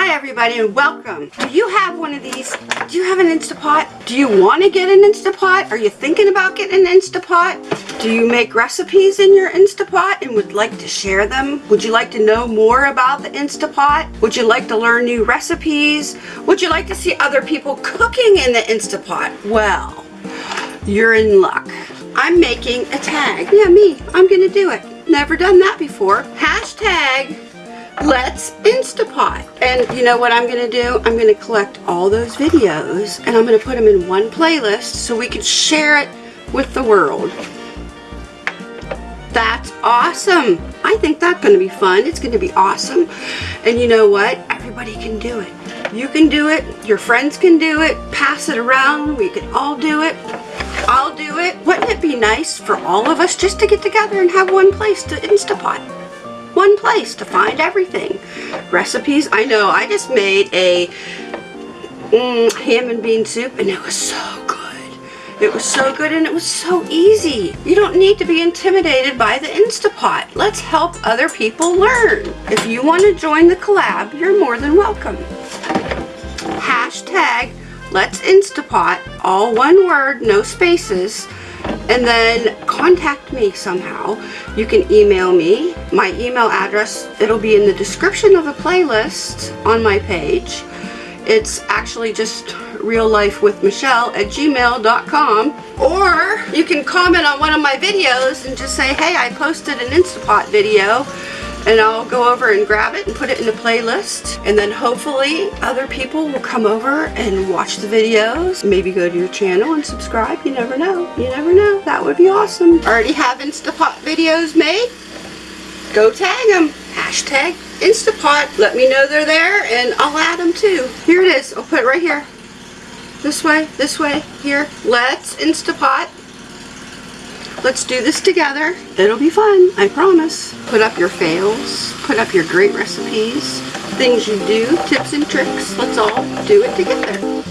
Hi everybody and welcome. Do you have one of these? Do you have an Instapot? Do you want to get an Instapot? Are you thinking about getting an Instapot? Do you make recipes in your Instapot and would like to share them? Would you like to know more about the Instapot? Would you like to learn new recipes? Would you like to see other people cooking in the Instapot? Well, you're in luck. I'm making a tag. Yeah, me. I'm going to do it. Never done that before. Hashtag Let's Instapot. And you know what I'm going to do? I'm going to collect all those videos and I'm going to put them in one playlist so we can share it with the world. That's awesome. I think that's going to be fun. It's going to be awesome. And you know what? Everybody can do it. You can do it. Your friends can do it. Pass it around. We can all do it. I'll do it. Wouldn't it be nice for all of us just to get together and have one place to Instapot? One place to find everything. Recipes, I know, I just made a mm, ham and bean soup and it was so good. It was so good and it was so easy. You don't need to be intimidated by the Instapot. Let's help other people learn. If you want to join the collab, you're more than welcome. Hashtag Let's Instapot, all one word, no spaces and then contact me somehow. You can email me. My email address, it'll be in the description of the playlist on my page. It's actually just real life with Michelle at gmail.com or you can comment on one of my videos and just say hey I posted an Instapot video and I'll go over and grab it and put it in a playlist. And then hopefully other people will come over and watch the videos. Maybe go to your channel and subscribe. You never know. You never know. That would be awesome. Already have Instapot videos made? Go tag them hashtag Instapot. Let me know they're there and I'll add them too. Here it is. I'll put it right here. This way this way here. Let's Instapot Let's do this together. It'll be fun, I promise. Put up your fails, put up your great recipes, things you do, tips and tricks. Let's all do it together.